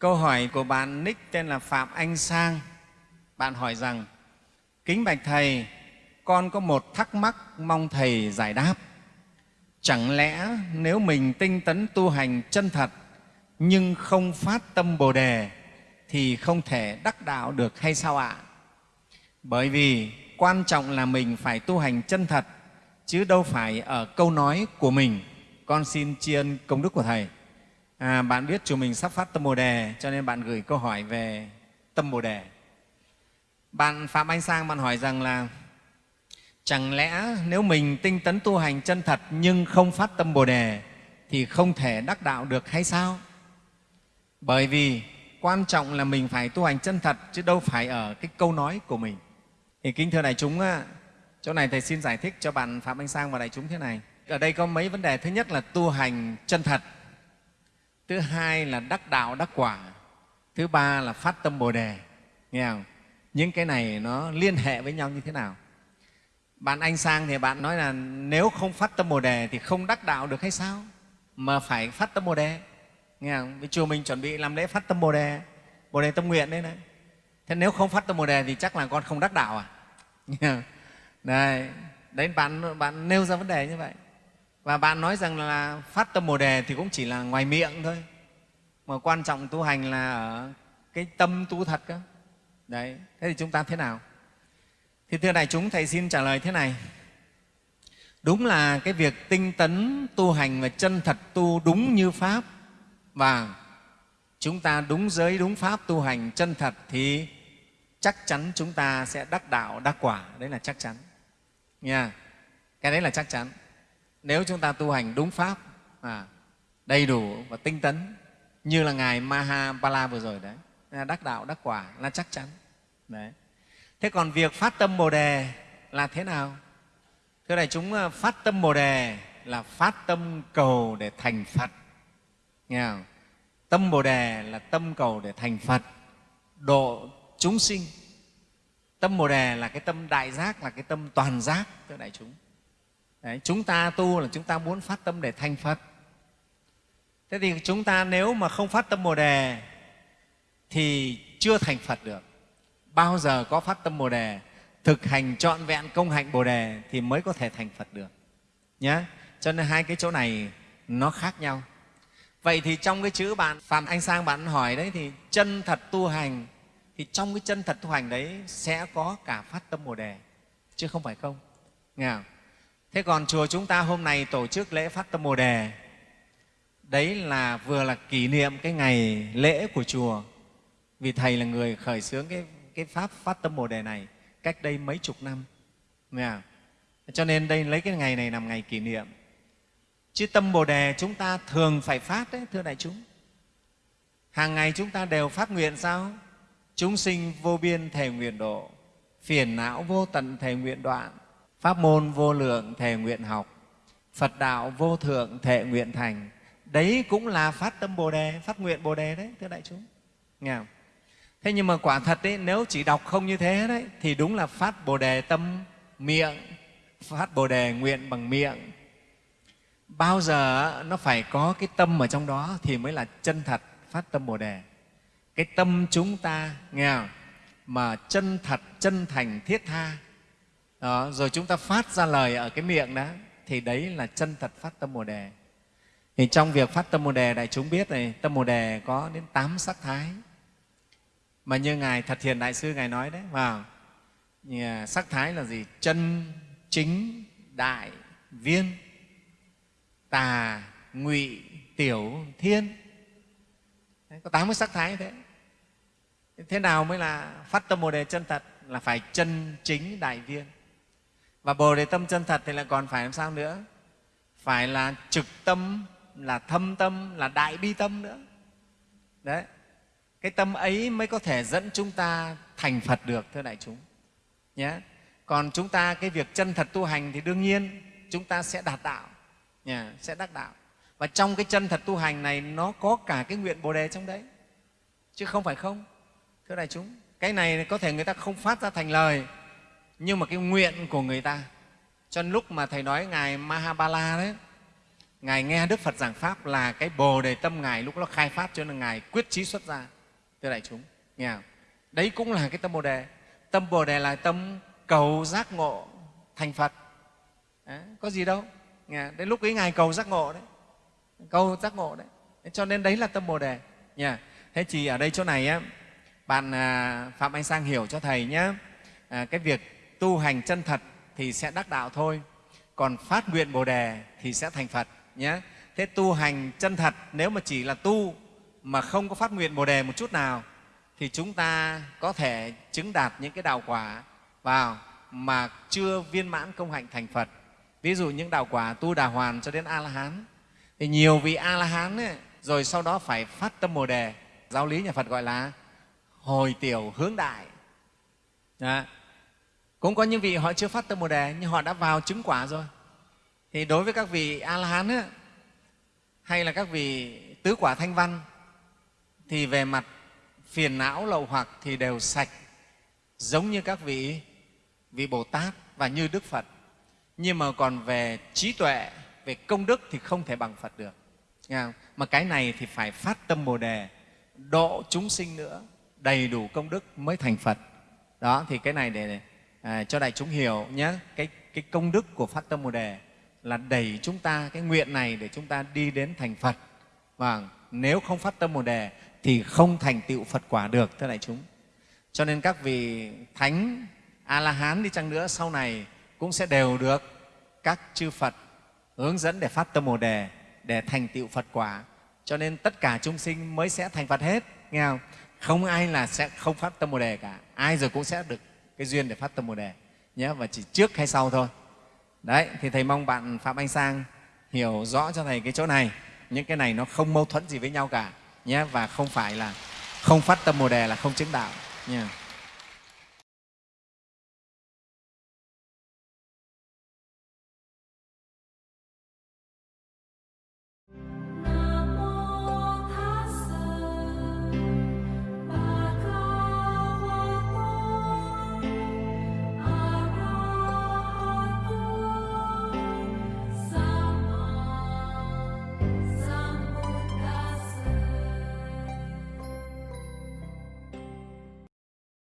Câu hỏi của bạn nick tên là Phạm Anh Sang. Bạn hỏi rằng, Kính Bạch Thầy, con có một thắc mắc mong Thầy giải đáp. Chẳng lẽ nếu mình tinh tấn tu hành chân thật nhưng không phát tâm Bồ Đề thì không thể đắc đạo được hay sao ạ? Bởi vì quan trọng là mình phải tu hành chân thật chứ đâu phải ở câu nói của mình. Con xin tri ân công đức của Thầy. À, bạn biết chùa mình sắp phát tâm Bồ Đề cho nên bạn gửi câu hỏi về tâm Bồ Đề. Bạn Phạm Anh Sang bạn hỏi rằng là chẳng lẽ nếu mình tinh tấn tu hành chân thật nhưng không phát tâm Bồ Đề thì không thể đắc đạo được hay sao? Bởi vì quan trọng là mình phải tu hành chân thật chứ đâu phải ở cái câu nói của mình. Thì kính thưa đại chúng, chỗ này Thầy xin giải thích cho bạn Phạm Anh Sang và đại chúng thế này. Ở đây có mấy vấn đề. Thứ nhất là tu hành chân thật. Thứ hai là đắc đạo, đắc quả. Thứ ba là phát tâm Bồ Đề. Nghe không? Những cái này nó liên hệ với nhau như thế nào? Bạn Anh Sang thì bạn nói là nếu không phát tâm Bồ Đề thì không đắc đạo được hay sao? Mà phải phát tâm Bồ Đề. Nghe không? Vì chùa mình chuẩn bị làm lễ phát tâm Bồ Đề, Bồ Đề tâm nguyện đấy này. Thế nếu không phát tâm Bồ Đề thì chắc là con không đắc đạo à? Đấy, đấy bạn, bạn nêu ra vấn đề như vậy. Và bạn nói rằng là phát tâm Bồ Đề thì cũng chỉ là ngoài miệng thôi. Mà quan trọng tu hành là ở cái tâm tu thật cơ. Đấy, thế thì chúng ta thế nào? Thì thưa đại chúng, Thầy xin trả lời thế này. Đúng là cái việc tinh tấn tu hành và chân thật tu đúng như Pháp và chúng ta đúng giới, đúng Pháp tu hành chân thật thì chắc chắn chúng ta sẽ đắc đạo, đắc quả. Đấy là chắc chắn. Nha. Cái đấy là chắc chắn. Nếu chúng ta tu hành đúng Pháp, à, đầy đủ và tinh tấn như là Ngài Mahabala vừa rồi đấy, đắc đạo, đắc quả là chắc chắn. Đấy. Thế còn việc phát tâm Bồ Đề là thế nào? Thưa đại chúng, à, phát tâm Bồ Đề là phát tâm cầu để thành Phật. Nghe không? Tâm Bồ Đề là tâm cầu để thành Phật, độ chúng sinh. Tâm Bồ Đề là cái tâm đại giác, là cái tâm toàn giác, thưa đại chúng. Đấy, chúng ta tu là chúng ta muốn phát tâm để thành Phật. Thế thì chúng ta nếu mà không phát tâm Bồ Đề thì chưa thành Phật được. Bao giờ có phát tâm Bồ Đề, thực hành trọn vẹn công hạnh Bồ Đề thì mới có thể thành Phật được. Nhá. Cho nên hai cái chỗ này nó khác nhau. Vậy thì trong cái chữ bạn Phạm Anh Sang bạn hỏi đấy thì chân thật tu hành thì trong cái chân thật tu hành đấy sẽ có cả phát tâm Bồ Đề chứ không phải không. Nghe không? Thế còn chùa chúng ta hôm nay tổ chức lễ phát tâm Bồ Đề đấy là vừa là kỷ niệm cái ngày lễ của chùa vì Thầy là người khởi xướng cái, cái Pháp phát tâm Bồ Đề này cách đây mấy chục năm. Nghe? Cho nên đây lấy cái ngày này làm ngày kỷ niệm Chứ tâm Bồ Đề chúng ta thường phải phát đấy, thưa đại chúng. Hàng ngày chúng ta đều phát nguyện sao? Chúng sinh vô biên thề nguyện độ, phiền não vô tận thề nguyện đoạn, pháp môn vô lượng thề nguyện học, Phật đạo vô thượng thệ nguyện thành. Đấy cũng là phát tâm Bồ Đề, phát nguyện Bồ Đề đấy, thưa đại chúng. Nghe không? Thế nhưng mà quả thật đấy, nếu chỉ đọc không như thế đấy, thì đúng là phát Bồ Đề tâm miệng, phát Bồ Đề nguyện bằng miệng, bao giờ nó phải có cái tâm ở trong đó thì mới là chân thật phát tâm bồ đề cái tâm chúng ta nghe không? mà chân thật chân thành thiết tha đó, rồi chúng ta phát ra lời ở cái miệng đó thì đấy là chân thật phát tâm bồ đề. Thì trong việc phát tâm bồ đề đại chúng biết này tâm bồ đề có đến tám sắc thái. Mà như ngài thật thiền đại sư ngài nói đấy vào sắc thái là gì? Chân chính đại viên tà ngụy tiểu thiên. Đấy, có tám cái sắc thái như thế. Thế nào mới là phát tâm bồ đề chân thật? Là phải chân chính đại viên và bồ đề tâm chân thật thì lại còn phải làm sao nữa? Phải là trực tâm là thâm tâm là đại bi tâm nữa. Đấy. Cái tâm ấy mới có thể dẫn chúng ta thành phật được thưa đại chúng. Nhé còn chúng ta cái việc chân thật tu hành thì đương nhiên chúng ta sẽ đạt đạo. Yeah, sẽ đắc đạo. Và trong cái chân thật tu hành này nó có cả cái nguyện bồ đề trong đấy. Chứ không phải không thưa đại chúng. Cái này có thể người ta không phát ra thành lời nhưng mà cái nguyện của người ta cho nên lúc mà thầy nói ngài mahabala đấy ngài nghe đức phật giảng pháp là cái bồ đề tâm ngài lúc đó khai phát cho nên ngài quyết chí xuất ra thưa đại chúng nghe không? đấy cũng là cái tâm bồ đề. Tâm bồ đề là tâm cầu giác ngộ thành phật. Đấy, có gì đâu nghe đến lúc ấy ngài cầu giác ngộ đấy cầu giác ngộ đấy. Cho nên đấy là tâm bồ đề nha thế thì ở đây chỗ này á bạn à, phạm anh sang hiểu cho thầy nhé à, cái việc tu hành chân thật thì sẽ đắc đạo thôi. Còn phát nguyện bồ đề thì sẽ thành phật nhé. Thế tu hành chân thật nếu mà chỉ là tu mà không có phát nguyện bồ đề một chút nào thì chúng ta có thể chứng đạt những cái đạo quả vào mà chưa viên mãn công hạnh thành phật. Ví dụ những đạo quả tu đà hoàn cho đến a la hán thì nhiều vị a la hán ấy, rồi sau đó phải phát tâm bồ đề giáo lý nhà phật gọi là hồi tiểu hướng đại. Đó cũng có những vị họ chưa phát tâm bồ đề, nhưng họ đã vào chứng quả rồi. Thì đối với các vị a la hán hay là các vị tứ quả thanh văn, thì về mặt phiền não lậu hoặc thì đều sạch, giống như các vị vị bồ tát và như đức phật. Nhưng mà còn về trí tuệ, về công đức thì không thể bằng phật được. Nghe không? mà cái này thì phải phát tâm bồ đề, độ chúng sinh nữa, đầy đủ công đức mới thành phật. Đó, thì cái này để à, cho đại chúng hiểu nhé cái, cái công đức của phát tâm bồ đề là đẩy chúng ta cái nguyện này để chúng ta đi đến thành phật. Và nếu không phát tâm bồ đề thì không thành tựu phật quả được thưa đại chúng. Cho nên các vị thánh a la hán đi chăng nữa sau này cũng sẽ đều được các chư phật hướng dẫn để phát tâm bồ đề để thành tựu phật quả. Cho nên tất cả chúng sinh mới sẽ thành phật hết nghe không? Không ai là sẽ không phát tâm bồ đề cả ai rồi cũng sẽ được cái duyên để phát tâm bồ đề, nhé, và chỉ trước hay sau thôi. Đấy, thì thầy mong bạn phạm anh sang hiểu rõ cho thầy cái chỗ này. Những cái này nó không mâu thuẫn gì với nhau cả, nhé, và không phải là không phát tâm bồ đề là không chứng đạo nha